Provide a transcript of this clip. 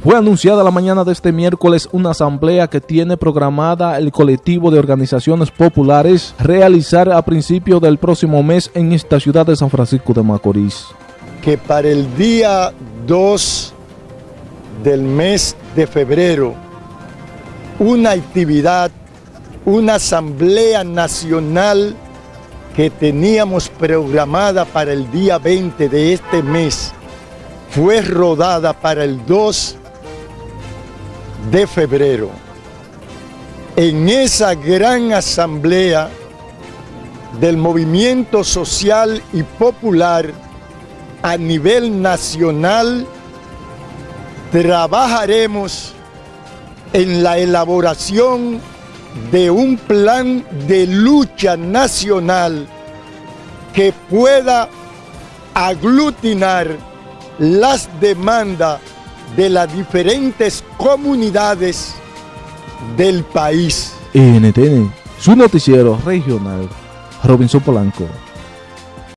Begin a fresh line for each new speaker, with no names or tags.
Fue anunciada la mañana de este miércoles una asamblea que tiene programada el colectivo de organizaciones populares realizar a principios del próximo mes en esta ciudad de San Francisco de Macorís.
Que para el día 2 del mes de febrero, una actividad, una asamblea nacional que teníamos programada para el día 20 de este mes, fue rodada para el 2 de febrero. En esa gran asamblea del movimiento social y popular a nivel nacional, trabajaremos en la elaboración de un plan de lucha nacional que pueda aglutinar las demandas de las diferentes comunidades del país.
NTN, su noticiero regional, Robinson Polanco.